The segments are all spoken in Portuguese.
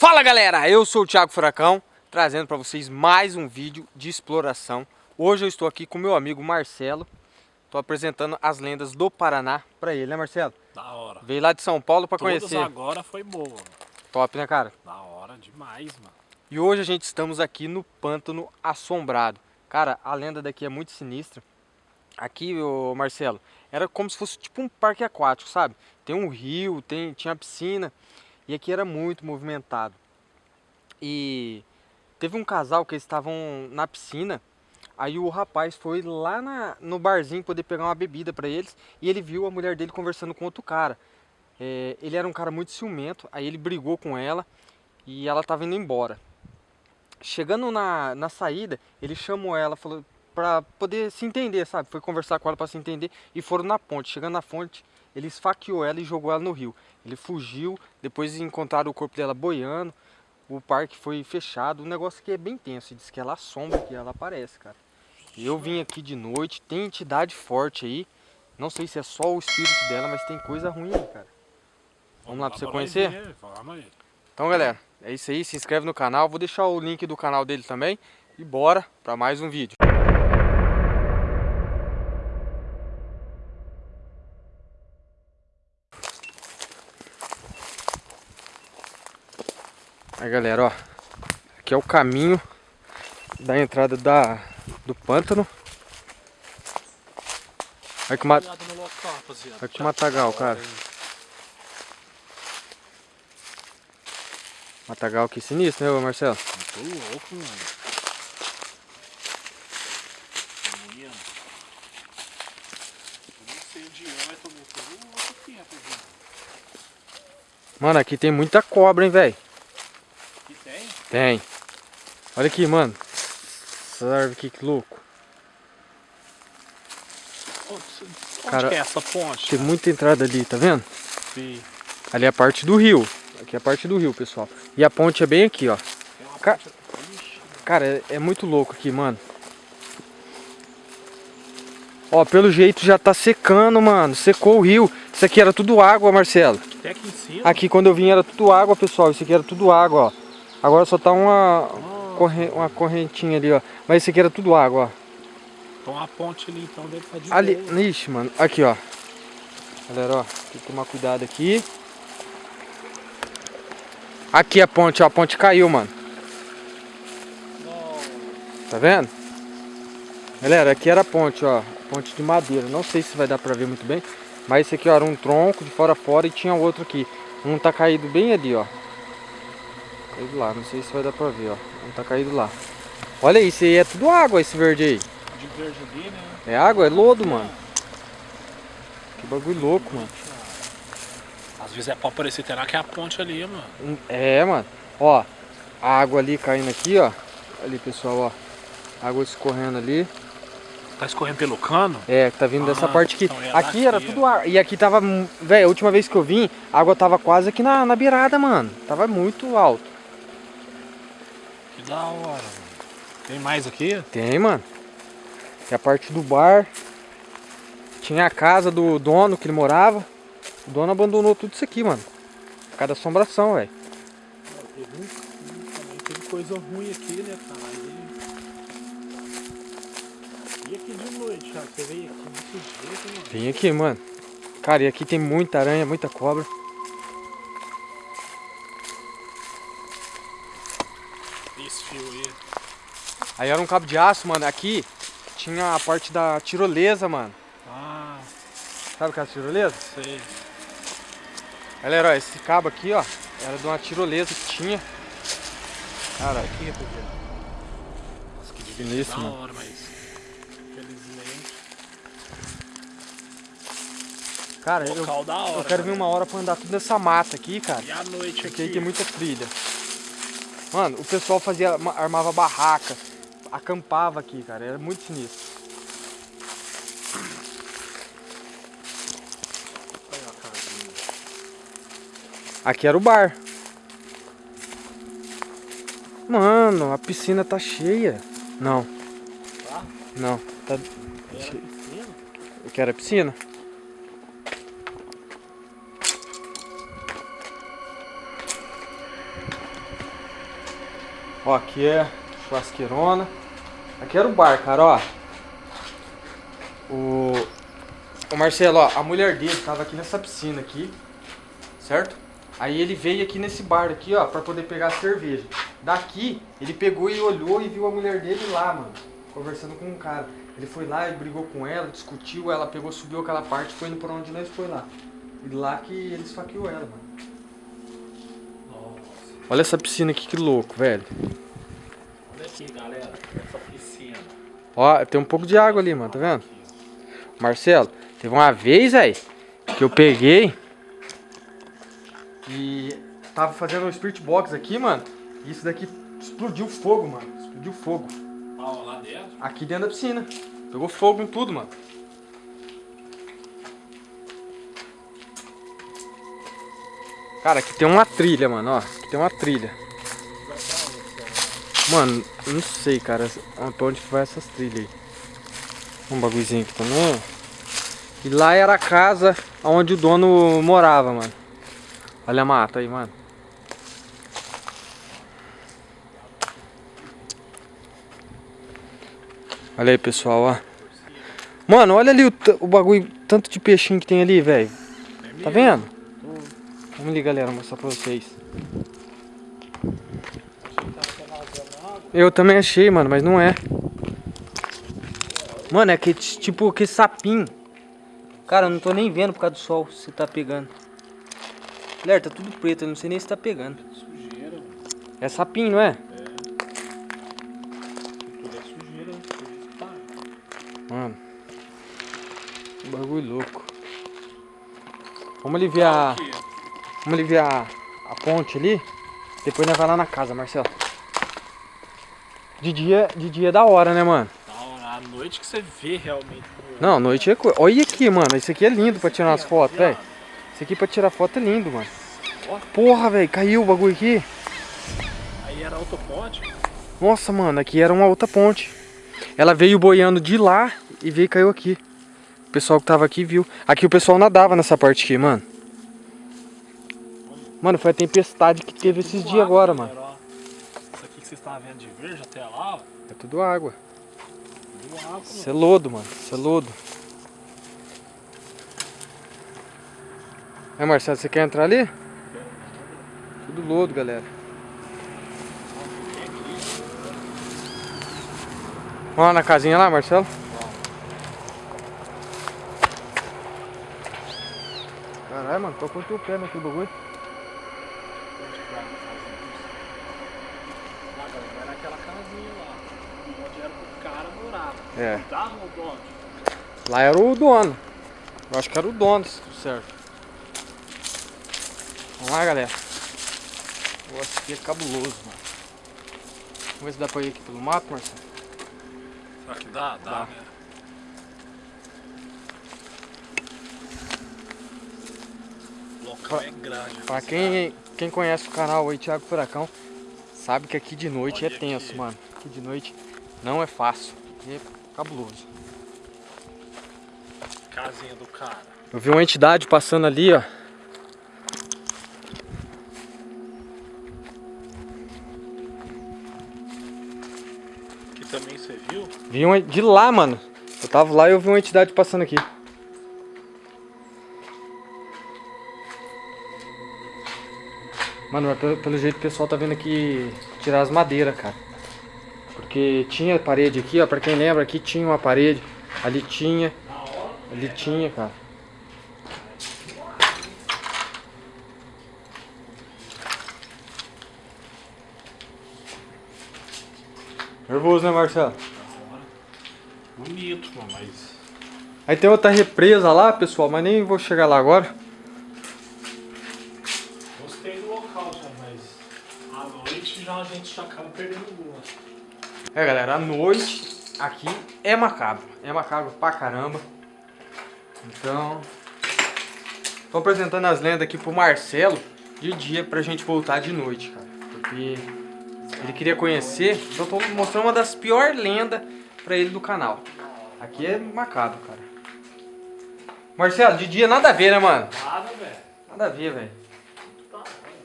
Fala galera, eu sou o Thiago Furacão, trazendo para vocês mais um vídeo de exploração. Hoje eu estou aqui com meu amigo Marcelo, estou apresentando as lendas do Paraná para ele, né Marcelo? Da hora. Veio lá de São Paulo para conhecer. agora foi boa. Top, né cara? Da hora demais, mano. E hoje a gente estamos aqui no Pântano Assombrado. Cara, a lenda daqui é muito sinistra. Aqui, ô Marcelo, era como se fosse tipo um parque aquático, sabe? Tem um rio, tem, tinha piscina. E aqui era muito movimentado. E teve um casal que eles estavam na piscina. Aí o rapaz foi lá na, no barzinho poder pegar uma bebida para eles. E ele viu a mulher dele conversando com outro cara. É, ele era um cara muito ciumento. Aí ele brigou com ela e ela estava indo embora. Chegando na, na saída, ele chamou ela, falou para poder se entender, sabe? Foi conversar com ela para se entender e foram na ponte. Chegando na ponte, ele esfaqueou ela e jogou ela no rio. Ele fugiu, depois encontraram o corpo dela boiando, o parque foi fechado. O negócio aqui é bem tenso, diz que ela assombra que ela aparece, cara. Eu vim aqui de noite, tem entidade forte aí. Não sei se é só o espírito dela, mas tem coisa ruim aí, cara. Vamos lá pra você conhecer? Então, galera, é isso aí. Se inscreve no canal. Vou deixar o link do canal dele também. E bora para mais um vídeo. Aí, galera, ó. Aqui é o caminho da entrada da, do pântano. Olha que, ma... Cuidado no local, rapaziada. Olha que matagal, cara. Matagal aqui sinistro, né, Marcelo? Muito louco, mano. É, tô. Mano, aqui tem muita cobra, hein, velho? Tem? Olha aqui, mano. Essa árvore aqui, que louco. Onde, Cara, é essa ponte? Tem muita entrada ali, tá vendo? Sim. Ali é a parte do rio. Aqui é a parte do rio, pessoal. E a ponte é bem aqui, ó. Ca- Cara, é, é muito louco aqui, mano. Ó, pelo jeito já tá secando, mano. Secou o rio. Isso aqui era tudo água, Marcelo. até aqui em cima. Aqui quando eu vim era tudo água, pessoal. Isso aqui era tudo água, ó. Agora só tá uma, uma correntinha ali, ó. Mas isso aqui era tudo água, ó. Então a ponte ali, então, deve estar de Ali, boa. ixi, mano. Aqui, ó. Galera, ó. Tem que tomar cuidado aqui. Aqui a ponte, ó. A ponte caiu, mano. Tá vendo? Galera, aqui era a ponte, ó. Ponte de madeira. Não sei se vai dar pra ver muito bem. Mas esse aqui, ó, era um tronco de fora a fora e tinha outro aqui. Um tá caído bem ali, ó. Caído lá. Não sei se vai dar pra ver, ó. Um tá caído lá. Olha isso aí, é tudo água esse verde aí. De verde ali, né? É água? É lodo, mano. Que bagulho louco, mano. Às vezes é pra parecer até lá que é a ponte ali, mano. Um- É, mano. Ó, a água ali caindo aqui, ó. Ali, pessoal, ó. Água escorrendo ali. Tá escorrendo pelo cano? É, tá vindo dessa Ah, parte aqui. então é aqui era tudo água. E aqui tava, velho, a última vez que eu vim, a água tava quase aqui na, na beirada, mano. Tava muito alto. Que da hora, mano. Tem mais aqui? Tem, mano. É a parte do bar. Tinha a casa do dono que ele morava. O dono abandonou tudo isso aqui, mano. Por causa da assombração, velho. Teve, também teve coisa ruim aqui, né, cara? E, e aqui de noite, cara? Você veio aqui desse jeito, mano? Vem aqui, mano. Cara, e aqui tem muita aranha, muita cobra. Esse fio aí. Aí era um cabo de aço, mano. Aqui tinha a parte da tirolesa, mano. Ah, Sabe aquela tirolesa? sei. Galera, ó, esse cabo aqui, ó, era de uma tirolesa que tinha. Cara, Aqui, rapaziada. Nossa, que da mano. hora, mas... Cara, eu, eu quero vir uma hora pra andar tudo nessa mata aqui, cara. E a noite Porque aqui? aí tem muita trilha. Mano, o pessoal fazia, armava barraca, acampava aqui, cara. Era muito sinistro. Olha a casinha. Aqui era o bar. Mano, a piscina tá cheia. Não. Tá? Não, tá. Era piscina? Eu quero a piscina. Ó, aqui é churrasqueirona. Aqui era o bar, cara, ó. O, o Marcelo, ó, a mulher dele tava aqui nessa piscina aqui, certo? Aí ele veio aqui nesse bar aqui, ó, pra poder pegar a cerveja. Daqui, ele pegou e olhou e viu a mulher dele lá, mano, conversando com um cara. Ele foi lá e brigou com ela, discutiu, ela pegou, subiu aquela parte foi indo pra onde nós foi lá. E lá que ele esfaqueou ela, mano. Olha essa piscina aqui, que louco, velho. Olha aqui, galera. Essa piscina. Ó, tem um pouco de água ali, mano, tá vendo? Marcelo, teve uma vez, aí que eu peguei e tava fazendo um Spirit Box aqui, mano. E isso daqui explodiu fogo, mano. Explodiu fogo. Ah, lá dentro? Aqui dentro da piscina. Pegou fogo em tudo, mano. Cara, aqui tem uma trilha, mano, ó. Aqui tem uma trilha. Mano, não sei, cara, pra onde que vai essas trilhas aí. Um bagulhozinho aqui também. E lá era a casa onde o dono morava, mano. Olha a mata aí, mano. Olha aí, pessoal, ó. Mano, olha ali o, o bagulho, tanto de peixinho que tem ali, velho. Tá vendo? Vamos ali, galera, mostrar pra vocês. Eu também achei, mano, mas não é. Mano, é que tipo que sapinho. Cara, eu não tô nem vendo por causa do sol se tá pegando. Galera, tá tudo preto, eu não sei nem se tá pegando. Sujeira. É sapinho, não é? Tudo é sujeira. Mano. Que bagulho louco. Vamos aliviar. Vamos aliviar a ponte ali. Depois nós vai lá na casa, Marcelo. De dia, de dia é da hora, né, mano? Da hora, à noite que você vê realmente. Não, à noite é coisa. Olha aqui, mano. Isso aqui é lindo pra tirar umas fotos, velho. Isso aqui pra tirar foto é lindo, mano. Porra, velho. Caiu o bagulho aqui. Aí era autoponte. Nossa, mano. Aqui era uma outra ponte. Ela veio boiando de lá e veio e caiu aqui. O pessoal que tava aqui viu. Aqui o pessoal nadava nessa parte aqui, mano. Mano, foi a tempestade que teve esses dias agora, mano. Ó. Isso aqui que vocês estavam vendo de verde até lá, ó. É tudo água. Tudo água, Isso é lodo, mano. Isso é lodo. É, Marcelo, você quer entrar ali? Tudo lodo, galera. Vamos lá na casinha lá, Marcelo? Caralho, mano, tô com o teu pé naquele bagulho. Vai na casinha? Lá, galera, vai naquela casinha lá. Onde era o cara morava. É. Dava o dono. Lá era o dono. Eu acho que era o dono, se tudo certo. Vamos lá, galera. O negócio aqui é cabuloso, mano. Vamos ver se dá pra ir aqui pelo mato, Marcelo. Será que dá? Dá, Dá. né? É grande. Pra quem, quem conhece o canal aí, Thiago Furacão, sabe que aqui de noite Olha é tenso, aqui. mano. Aqui de noite não é fácil. É cabuloso. Casinha do cara. Eu vi uma entidade passando ali, ó. Aqui também você viu? Vi uma de lá, mano. Eu tava lá e eu vi uma entidade passando aqui. Mano, mas pelo, pelo jeito o pessoal tá vindo aqui tirar as madeiras, cara. Porque tinha parede aqui, ó. Pra quem lembra, aqui tinha uma parede. Ali tinha. Ali tinha, cara. Nervoso, né, Marcelo? Bonito, mano, mas. Aí tem outra represa lá, pessoal, mas nem vou chegar lá agora. Gostei do local já, mas. À noite já a gente já acaba perdendo o gosto. É, galera, a noite aqui é macabro. É macabro pra caramba. Então, tô apresentando as lendas aqui pro Marcelo de dia pra gente voltar de noite, cara. Porque ele queria conhecer, então eu tô mostrando uma das piores lendas pra ele do canal. Aqui é macabro, cara. Marcelo, de dia nada a ver, né, mano? Nada, velho. Nada a ver, velho.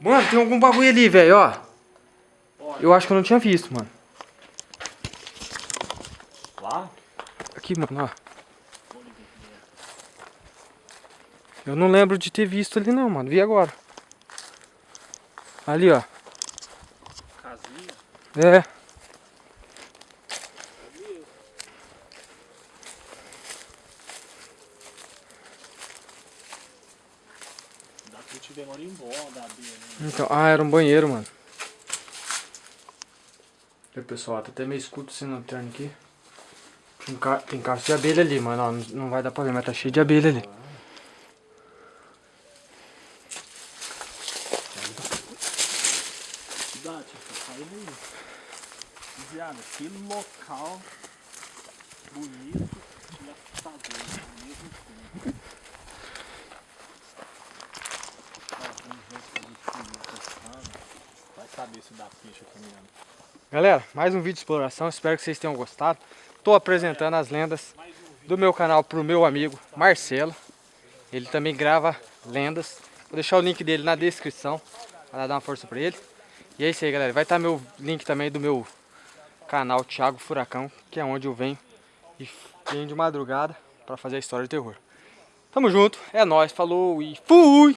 Mano, tem algum bagulho ali, velho. Ó, Eu acho que eu não tinha visto, mano. Aqui, mano, ó. Eu não lembro de ter visto ali não, mano. Vi agora. Ali, ó. Casinha. É. Da né? Então, ah, era um banheiro, mano. E pessoal, tá até meio escuro sem lanterna aqui. Tem, ca... Tem cacho de abelha ali, mano. Ó, não- vai dar mas tá cheio de abelha ali. Aí. Viado, que local bonito assustador ao mesmo tempo. Gente podia pescar. Vai saber se dá aqui mesmo. Galera, mais um vídeo de exploração. Espero que vocês tenham gostado. Tô apresentando as lendas do meu canal pro meu amigo Marcelo. Ele também grava lendas. Vou deixar o link dele na descrição para dar uma força pra ele. E é isso aí, galera. Vai estar meu link também do meu canal Thiago Furacão, que é onde eu venho e venho de madrugada para fazer a história de terror. Tamo junto, é nóis, falou e fui!